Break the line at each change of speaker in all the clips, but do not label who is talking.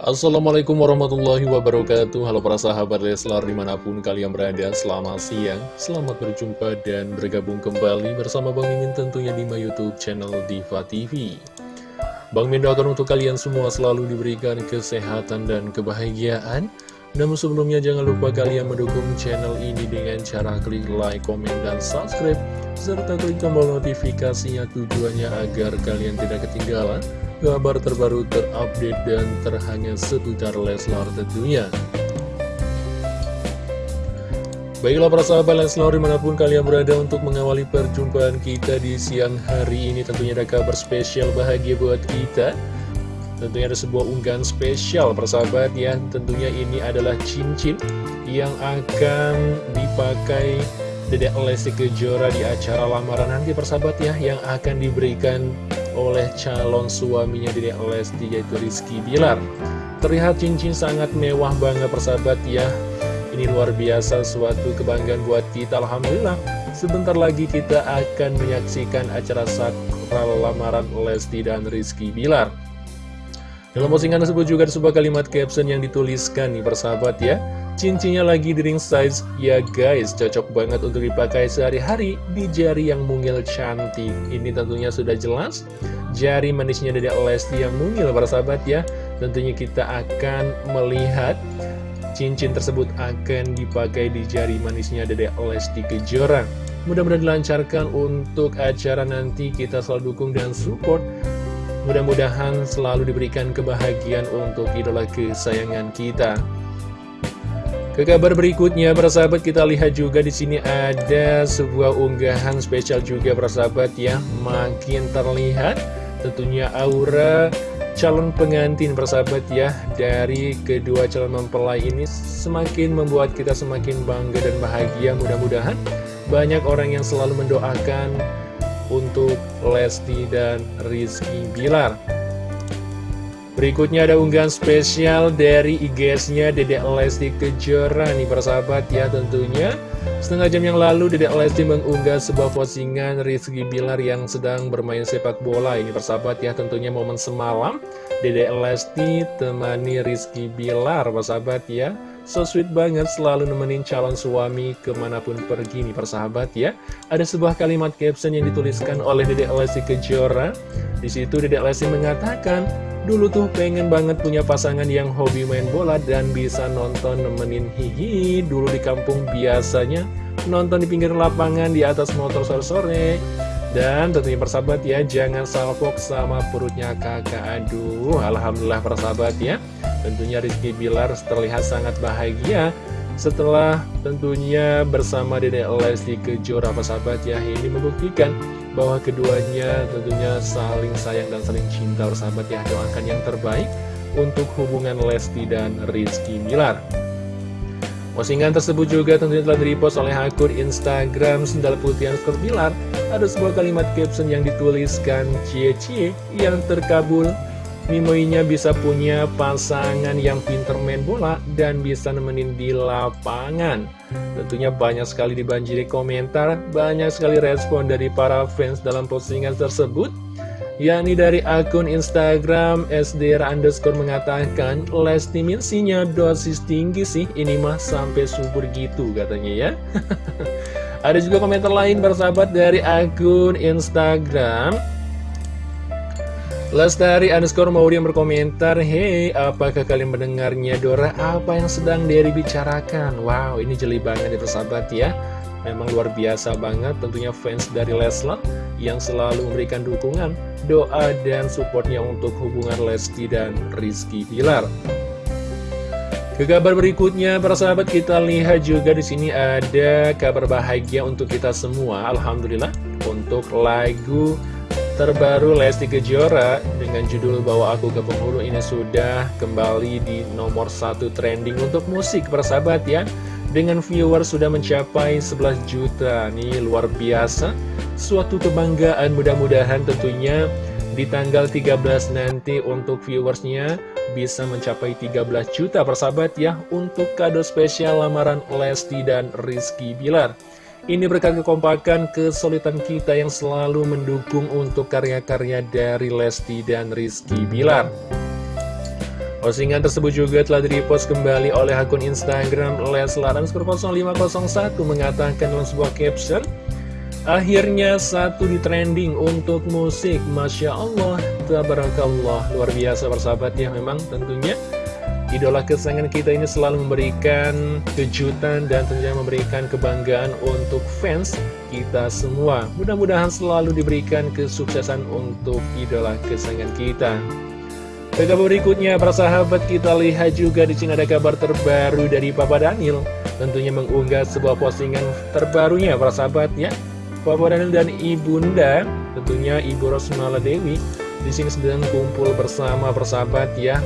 Assalamualaikum warahmatullahi wabarakatuh. Halo para sahabat Leslar di mana pun kalian berada Selamat siang, selamat berjumpa dan bergabung kembali bersama Bang Mimin tentunya di my youtube channel Diva TV Bang Mimin doakan untuk kalian semua selalu diberikan kesehatan dan kebahagiaan. Namun sebelumnya jangan lupa kalian mendukung channel ini dengan cara klik like, komen, dan subscribe Serta klik tombol notifikasinya tujuannya agar kalian tidak ketinggalan kabar terbaru terupdate dan terhangat seputar Leslar tentunya. Baiklah para sahabat Leslar di mana pun kalian berada untuk mengawali perjumpaan kita di siang hari ini tentunya ada kabar spesial bahagia buat kita Tentunya ada sebuah unggahan spesial persahabat ya Tentunya ini adalah cincin yang akan dipakai Dedek Lesti Kejora di acara lamaran nanti persahabat ya Yang akan diberikan oleh calon suaminya Dede Lesti yaitu Rizky Bilar. Terlihat cincin sangat mewah banget persahabat ya. Ini luar biasa suatu kebanggaan buat kita Alhamdulillah. Sebentar lagi kita akan menyaksikan acara sakral lamaran Lesti dan Rizky Bilar. Dalam postingan tersebut juga ada sebuah kalimat caption yang dituliskan nih persahabat ya Cincinnya lagi di ring size, ya guys, cocok banget untuk dipakai sehari-hari di jari yang mungil cantik. Ini tentunya sudah jelas, jari manisnya dari Lesti yang mungil, para sahabat ya. Tentunya kita akan melihat cincin tersebut akan dipakai di jari manisnya dari Lesti Kejora. Mudah-mudahan dilancarkan untuk acara nanti, kita selalu dukung dan support. Mudah-mudahan selalu diberikan kebahagiaan untuk idola kesayangan kita. Ke kabar berikutnya, persahabat kita lihat juga di sini ada sebuah unggahan spesial juga persahabat ya, makin terlihat tentunya aura calon pengantin persahabat ya dari kedua calon mempelai ini semakin membuat kita semakin bangga dan bahagia mudah-mudahan banyak orang yang selalu mendoakan untuk Lesti dan Rizky Bilar. Berikutnya ada unggahan spesial dari IGS-nya Dedek Lesti Kejora nih persahabat ya tentunya. Setengah jam yang lalu Dedek Lesti mengunggah sebuah postingan Rizky Bilar yang sedang bermain sepak bola. Ini persahabat ya tentunya momen semalam. Dedek Lesti temani Rizky Bilar persahabat ya. So sweet banget selalu nemenin calon suami ke mana pun pergi nih persahabat ya. Ada sebuah kalimat caption yang dituliskan oleh Dedek Lesti Kejora. Di situ Dedek Lesti mengatakan Dulu tuh pengen banget punya pasangan yang hobi main bola dan bisa nonton nemenin hihi Dulu di kampung biasanya nonton di pinggir lapangan di atas motor sore-sore. Dan tentunya persahabat ya, jangan salfok sama perutnya kakak. Aduh, Alhamdulillah persahabat ya. Tentunya Rizky Bilar terlihat sangat bahagia setelah tentunya bersama Dede Lesti Kejora persahabat ya Ini membuktikan bahwa keduanya tentunya saling sayang dan saling cinta sahabat ya. Doakan yang terbaik untuk hubungan Lesti dan Rizky Milar postingan tersebut juga tentunya telah direpost oleh akun Instagram Sendal Putih Bilar. Ada sebuah kalimat caption yang dituliskan cie-cie yang terkabul Mimoinya bisa punya pasangan yang pinter main bola dan bisa nemenin di lapangan. Tentunya banyak sekali dibanjiri komentar, banyak sekali respon dari para fans dalam postingan tersebut. yakni dari akun Instagram SDR underscore mengatakan Lesti minsinya dosis tinggi sih ini mah sampai subur gitu katanya ya Ada juga komentar lain bersahabat dari akun Instagram Lestari underscore Maudi yang berkomentar Hei, apakah kalian mendengarnya Dora? Apa yang sedang Derry bicarakan? Wow, ini jeli banget ya persahabat ya Memang luar biasa banget tentunya fans dari Leslar Yang selalu memberikan dukungan, doa, dan supportnya untuk hubungan Lesti dan Rizky Pilar ke kabar berikutnya, para sahabat kita lihat juga di sini ada kabar bahagia untuk kita semua. Alhamdulillah untuk lagu terbaru Lesti Kejora dengan judul Bawa Aku ke Penghulu ini sudah kembali di nomor satu trending untuk musik persahabat ya. Dengan viewer sudah mencapai 11 juta nih luar biasa. Suatu kebanggaan mudah-mudahan tentunya di tanggal 13 nanti untuk viewersnya bisa mencapai 13 juta persahabat ya untuk kado spesial lamaran Lesti dan Rizky Bilar ini berkat kekompakan, kesulitan kita yang selalu mendukung untuk karya-karya dari Lesti dan Rizky Bilar. Postingan tersebut juga telah direpost kembali oleh akun Instagram Leslar 0501 mengatakan dalam sebuah caption Akhirnya satu di trending untuk musik. Masya Allah, tabarakallah. Luar biasa bersahabat ya memang tentunya Idola kesayangan kita ini selalu memberikan kejutan dan tentunya memberikan kebanggaan untuk fans kita semua Mudah-mudahan selalu diberikan kesuksesan untuk idola kesayangan kita kabar berikutnya, para sahabat kita lihat juga di sini ada kabar terbaru dari Papa Daniel. Tentunya mengunggah sebuah postingan terbarunya para sahabat ya. Papa Daniel dan Ibunda, tentunya Ibu Rosmala Dewi, di sini sedang kumpul bersama persahabat ya.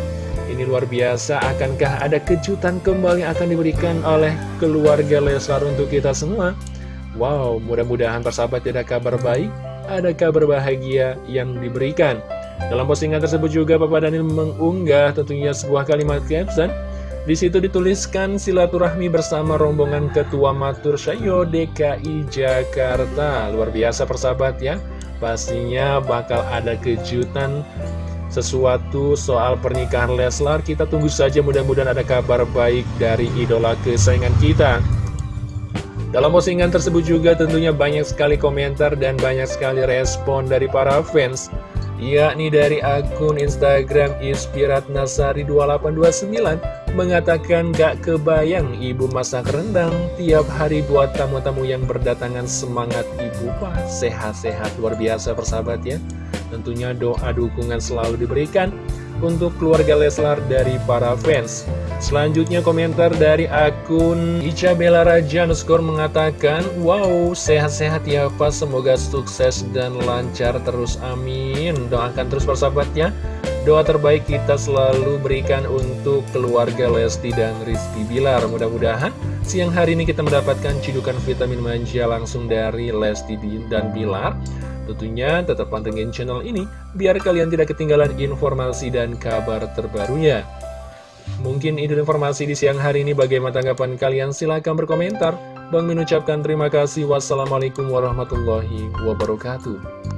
Ini luar biasa, akankah ada kejutan kembali akan diberikan oleh keluarga Leslar untuk kita semua? Wow, mudah-mudahan persahabat tidak kabar baik, ada kabar bahagia yang diberikan. Dalam postingan tersebut juga Bapak Daniel mengunggah tentunya sebuah kalimat caption di situ dituliskan silaturahmi bersama rombongan Ketua Matur Syayo DKI Jakarta. Luar biasa persahabat ya. Pastinya bakal ada kejutan sesuatu soal pernikahan Leslar. Kita tunggu saja mudah-mudahan ada kabar baik dari idola kesayangan kita. Dalam postingan tersebut juga tentunya banyak sekali komentar dan banyak sekali respon dari para fans yakni dari akun Instagram Inspirat Nasari 2829 mengatakan gak kebayang ibu masak rendang tiap hari buat tamu-tamu yang berdatangan semangat ibu pak sehat-sehat luar biasa persahabat ya tentunya doa dukungan selalu diberikan untuk keluarga Leslar dari para fans. Selanjutnya komentar dari akun Ica Bella Raja Nuskor mengatakan, Wow, sehat-sehat ya Pak, semoga sukses dan lancar terus, amin. Doakan terus persahabatnya. Doa terbaik kita selalu berikan untuk keluarga Lesti dan Rizky Bilar. Mudah-mudahan siang hari ini kita mendapatkan cidukan vitamin manja langsung dari Lesti dan Bilar. Tentunya tetap pantengin channel ini biar kalian tidak ketinggalan informasi dan kabar terbarunya. Mungkin itu informasi di siang hari ini bagaimana tanggapan kalian silahkan berkomentar. Bang mengucapkan terima kasih. Wassalamualaikum warahmatullahi wabarakatuh.